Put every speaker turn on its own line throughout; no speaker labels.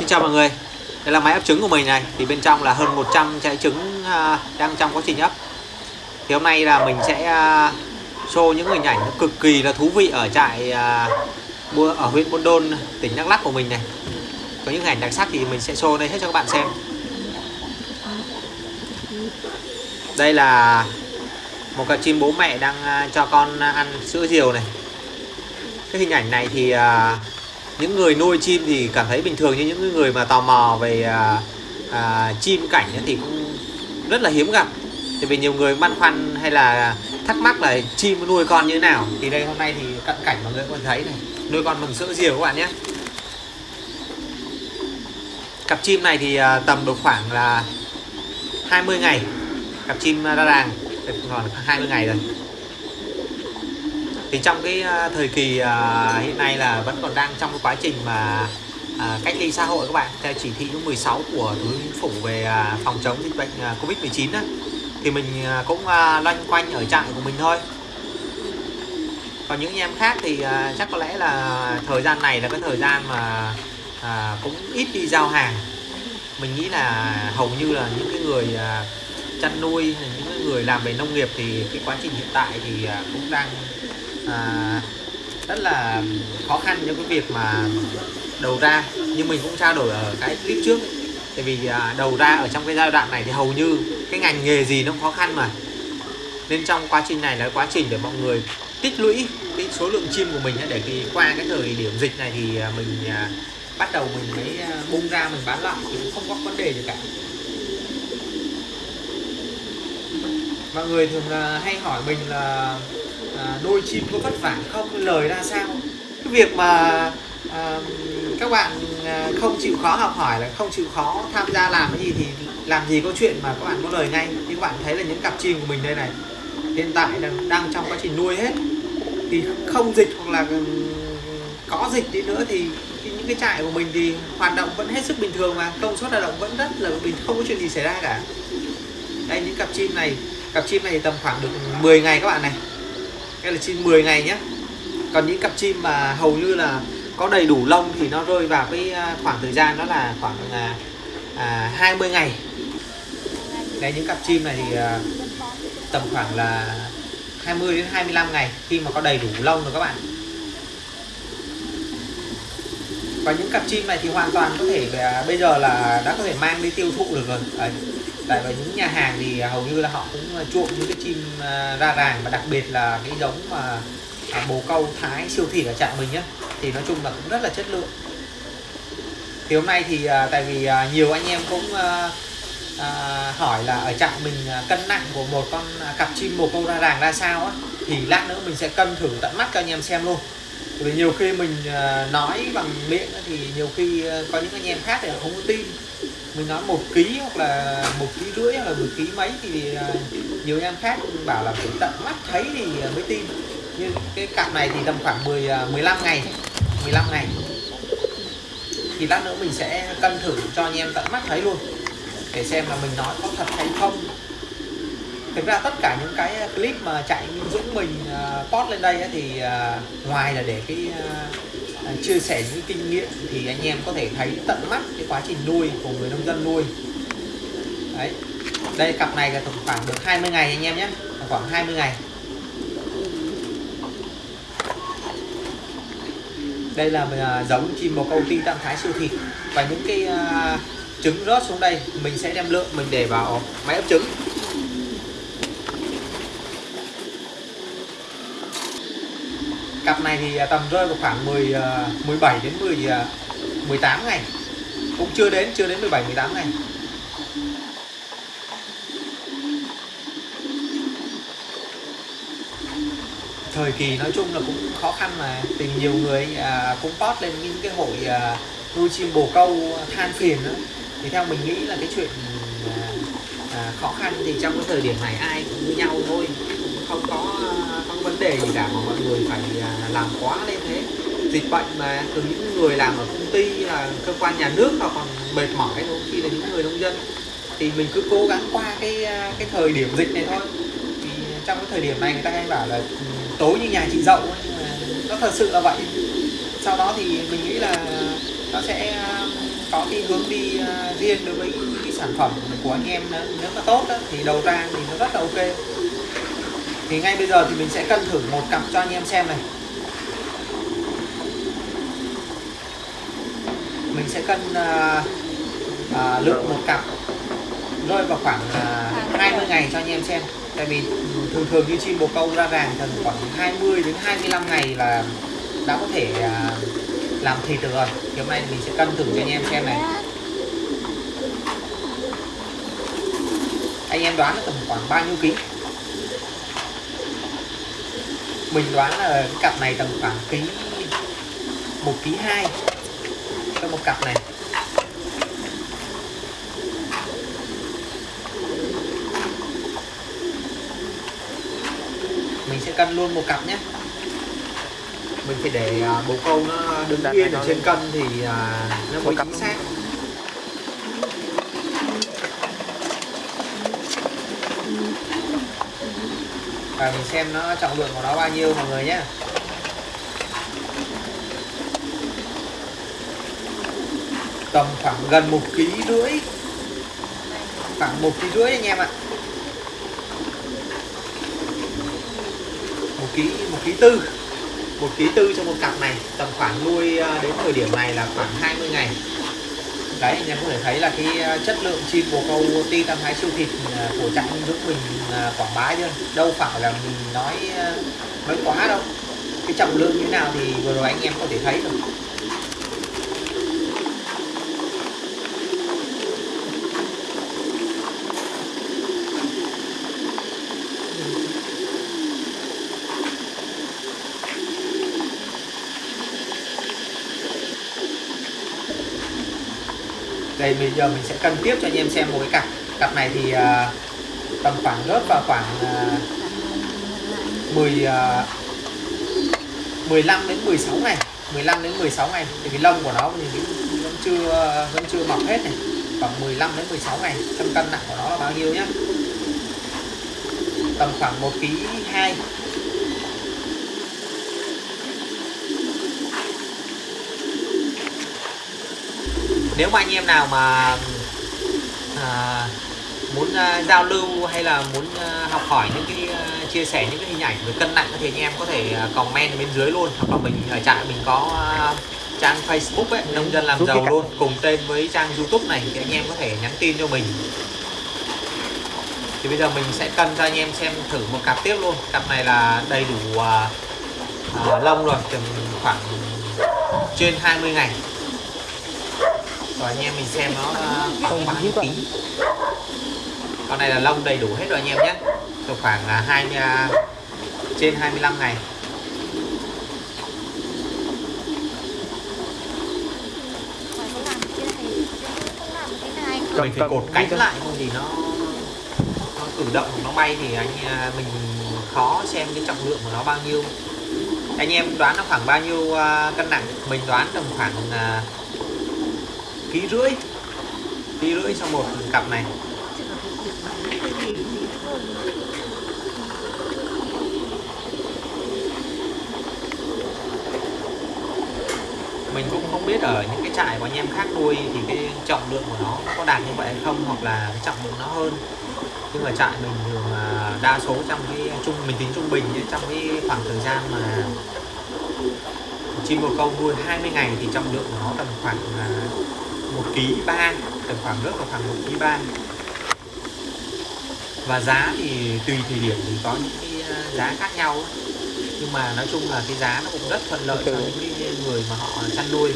Xin chào mọi người. Đây là máy ấp trứng của mình này. Thì bên trong là hơn 100 trái trứng à, đang trong quá trình ấp Thì hôm nay là mình sẽ à, show những hình ảnh cực kỳ là thú vị ở trại à, ở huyện Buôn Đôn, tỉnh Đắk Lắk của mình này. Có những hình ảnh đặc sắc thì mình sẽ show đây hết cho các bạn xem. Đây là một cặp chim bố mẹ đang cho con ăn sữa diều này. Cái hình ảnh này thì những người nuôi chim thì cảm thấy bình thường như những người mà tò mò về à, à, chim cảnh thì cũng rất là hiếm gặp. Thì vì nhiều người băn khoăn hay là thắc mắc là chim nuôi con như thế nào. Thì đây hôm nay thì cận cảnh mọi người có thấy này. Nuôi con bằng sữa diều các bạn nhé. Cặp chim này thì à, tầm được khoảng là 20 ngày. Cặp chim à, ra đàng. Còn 20 ngày rồi thì trong cái à, thời kỳ à, hiện nay là vẫn còn đang trong cái quá trình mà à, cách ly xã hội các bạn theo chỉ thị số 16 của thủ tướng chính phủ về phòng chống dịch bệnh à, covid 19 á thì mình cũng loanh quanh ở trại của mình thôi. Còn những anh em khác thì chắc có lẽ là thời gian này là cái thời gian mà cũng ít đi giao hàng. Mình nghĩ là hầu như là những cái người chăn nuôi những người làm về nông nghiệp thì cái quá trình hiện tại thì cũng đang à, rất là khó khăn cho cái việc mà đầu ra nhưng mình cũng trao đổi ở cái clip trước. Tại vì à, đầu ra ở trong cái giai đoạn này thì hầu như cái ngành nghề gì nó cũng khó khăn mà. Nên trong quá trình này là quá trình để mọi người tích lũy cái số lượng chim của mình để khi qua cái thời điểm dịch này thì à, mình à, bắt đầu mình mới à, bung ra mình bán lại thì cũng không có vấn đề gì cả. Mọi người thường à, hay hỏi mình là à, nuôi chim có vất vả không? Lời ra sao? Cái việc mà à, các bạn à, không chịu khó học hỏi là không chịu khó tham gia làm cái gì thì làm gì có chuyện mà các bạn có lời ngay. Thì các bạn thấy là những cặp chim của mình đây này hiện tại đang, đang trong quá trình nuôi hết. Thì không dịch hoặc là có dịch đi nữa thì, thì những cái trại của mình thì hoạt động vẫn hết sức bình thường mà công suất hoạt động vẫn rất là bình không có chuyện gì xảy ra cả. Đây những cặp chim này cặp chim này tầm khoảng được 10 ngày các bạn này cái là chim 10 ngày nhé còn những cặp chim mà hầu như là có đầy đủ lông thì nó rơi vào cái à, khoảng thời gian đó là khoảng à, à, 20 ngày. Đấy những cặp chim này thì à, tầm khoảng là 20 đến 25 ngày khi mà có đầy đủ lông rồi các bạn. Và những cặp chim này thì hoàn toàn có thể à, bây giờ là đã có thể mang đi tiêu thụ được rồi. Đấy tại vì những nhà hàng thì à, hầu như là họ cũng à, chuộng những cái chim à, ra ràng và đặc biệt là cái giống mà bồ câu thái siêu thị ở trạm mình nhé thì nói chung là cũng rất là chất lượng. Thì hôm nay thì tại vì nhiều anh em cũng hỏi là ở trạm mình cân nặng của một con cặp chim bồ câu ra ràng ra sao á, thì lát nữa mình sẽ cân thử tận mắt cho anh em xem luôn. Vì nhiều khi mình nói bằng miệng thì nhiều khi có những anh em khác thì không có tin mình nói một ký hoặc là một ký rưỡi hoặc là một ký mấy thì à, nhiều em khác bảo là phải tận mắt thấy thì mới tin. Nhưng cái cặp này thì tầm khoảng 10 15 à, ngày 15 ngày. Thì lát nữa mình sẽ cân thử cho anh em tận mắt thấy luôn để xem là mình nói có thật hay không. Thực ra tất cả những cái clip mà chạy Dũng mình uh, post lên đây thì uh, ngoài là để cái uh, Ờ, chia sẻ những kinh nghiệm thì anh em có thể thấy tận mắt cái quá trình nuôi của người nông dân nuôi. Đấy đây cặp này là tầm khoảng được 20 ngày anh em nhé khoảng 20 ngày. Đây là à, giống chim bồ câu ti tam thái siêu thịt và những cái uh, trứng rớt xuống đây mình sẽ đem lượng mình để vào máy ấp trứng. Cặp này thì à, tầm rơi vào khoảng 10 17 à, đến 10 18 à, ngày. Cũng chưa đến chưa đến 17 18 ngày. Thời kỳ nói chung là cũng khó khăn mà tìm nhiều người cũng post lên những cái hội nuôi chim bồ câu than phiền đó. thì theo mình nghĩ là cái chuyện khó khăn thì trong cái thời điểm này ai cũng như nhau thôi. Cũng không có không đề gì cả mà mọi người phải à, làm quá lên thế. Dịch bệnh mà từ những người làm ở công ty là cơ quan nhà nước họ còn mệt mỏi đôi khi là những người nông dân. Thì mình cứ cố gắng qua cái à, cái thời điểm dịch này thôi. Thì trong cái thời điểm này người ta hay bảo là ừ, tối như nhà chị dậu nhưng mà nó thật sự là vậy. Sau đó thì mình nghĩ là nó sẽ à, có cái hướng đi riêng đối với cái sản phẩm của anh em nếu, nếu mà tốt đó, thì đầu ra thì nó rất là ok thì ngay bây giờ thì mình sẽ cân thử một cặp cho anh em xem này. Mình sẽ cân à, à, lượng một cặp rơi vào khoảng à, 20 ngày cho anh em xem. Tại vì thường thường như chim bồ câu ra vàng cần khoảng 20 đến 25 ngày là đã có thể à, làm thịt được rồi. Thì hôm nay mình sẽ cân thử cho anh em xem này. Anh em đoán là tầm khoảng bao nhiêu ký mình đoán là cái cặp này tầm khoảng ký một ký hai cho một cặp này. Mình sẽ cân luôn một cặp nhé. Mình phải để à, bồ câu nó đứng yên ở trên cân thì à, nó mới chính xác và mình xem nó trọng lượng của nó bao nhiêu mọi người nhé. Tầm khoảng gần một ký rưỡi. Khoảng một ký rưỡi anh em ạ. Một ký một ký tư. Một ký tư cho một cặp này. Tầm khoảng nuôi à, đến thời điểm này là khoảng 20 ngày đấy anh em có thể thấy là cái à, chất lượng chim bồ câu ti tam thái siêu thịt à, của trại giúp Dũng mình à, quảng bá chưa? Đâu phải là mình nói nói quá đâu. Cái trọng lượng như thế nào thì vừa rồi anh em có thể thấy rồi đây bây giờ mình sẽ cân tiếp cho anh em xem một cái cặp. Cặp này thì uh, tầm khoảng rớt vào khoảng uh, 10 uh, 15 đến 16 ngày. 15 đến 16 ngày. Thì cái lông của nó thì vẫn, vẫn chưa vẫn chưa mọc hết này. Khoảng 15 đến 16 ngày. Xem cân nặng của nó là bao nhiêu nhá? Tầm khoảng 1 kg 2 nếu mà anh em nào mà à, muốn à, giao lưu hay là muốn à, học hỏi những cái à, chia sẻ những cái hình ảnh về cân nặng thì anh em có thể à, comment bên dưới luôn. Hoặc là mình ở trại mình có à, trang Facebook ấy nông dân làm giàu luôn. Cùng tên với trang YouTube này thì anh em có thể nhắn tin cho mình. Thì bây giờ mình sẽ cân cho anh em xem thử một cặp tiếp luôn. Cặp này là đầy đủ à, à, lông rồi tầm khoảng trên 20 ngày rồi anh em mình xem nó à, khoảng bao nhiêu ký con này là lông đầy đủ hết rồi anh em nhé. Từ khoảng là 20 à, trên 25 ngày
Ngoài không làm cái này không làm cái này
Cầm-
mình phải cột cánh lại không thì nó nó cử động nó bay thì anh à, mình khó xem cái trọng lượng của nó bao nhiêu. Anh em đoán nó khoảng bao nhiêu à, cân nặng? Mình đoán tầm khoảng ký rưỡi ký rưỡi cho một cặp này. Mình cũng không biết ở những cái trại của anh em khác nuôi thì cái trọng lượng của nó có đạt như vậy hay không, hoặc là cái trọng lượng nó hơn. Nhưng mà trại mình thường là đa số trong cái trung, mình tính trung bình trong cái khoảng thời gian mà chim bồ câu nuôi 20 ngày thì trọng lượng của nó tầm khoảng là một ký ba tầm khoảng rớt vào khoảng một ký ba và giá thì tùy thời điểm thì có những cái ờ, giá khác nhau. Nhưng mà nói chung là cái giá nó cũng rất thuận lợi cho những người mà họ chăn nuôi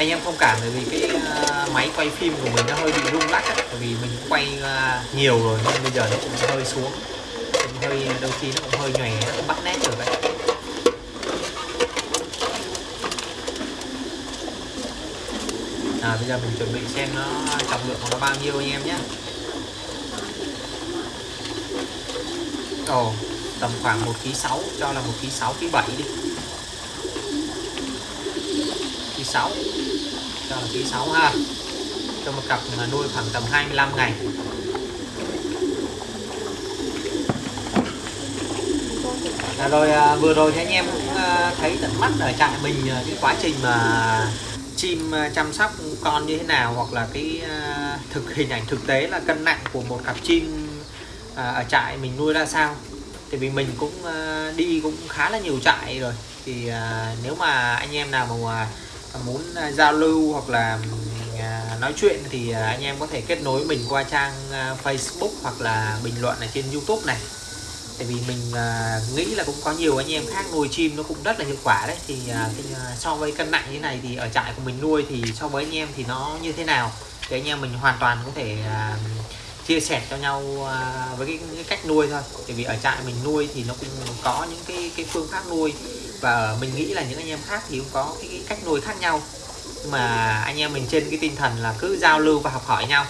anh em thông cảm bởi vì cái ờ, máy quay phim của mình nó hơi bị rung lắc ấy. bởi vì mình quay ờ, nhiều rồi nên bây giờ nó cũng hơi xuống cũng hơi ờ, đôi khi nó cũng hơi nhòe nó cũng bắt nét được đấy. À, bây giờ mình chuẩn bị xem nó trọng lượng của nó bao nhiêu anh em nhé. Ồ tầm khoảng một ký sáu cho là một ký sáu ký bảy đi. Ký sáu cho là ký 6 ha. Cho một cặp mà nuôi khoảng tầm 25 ngày. À, rồi à, vừa rồi thì anh em cũng à, thấy tận mắt ở trại mình à, cái quá trình mà chim à, chăm sóc con như thế nào hoặc là cái à, thực hình ảnh thực tế là cân nặng của một cặp chim à, ở trại mình nuôi ra sao. Thì vì mình cũng à, đi cũng khá là nhiều trại rồi. Thì à, nếu mà anh em nào mà à, muốn à, giao lưu hoặc là à, nói chuyện thì à, anh em có thể kết nối mình qua trang Facebook hoặc là bình luận ở trên YouTube này. Tại vì mình nghĩ là cũng có nhiều anh em khác nuôi chim nó cũng rất là hiệu quả đấy. Thì so với cân nặng như thế này thì ở trại của mình nuôi thì so với anh em thì nó như thế nào? Thì anh em mình hoàn toàn có thể chia sẻ cho nhau với cái, cái cách nuôi thôi. Tại vì ở trại mình nuôi thì nó cũng có những cái cái phương pháp nuôi và mình nghĩ là những anh em khác thì cũng có cái, cách nuôi khác nhau. Nhưng mà anh em mình trên cái tinh thần là cứ giao lưu và học hỏi nhau.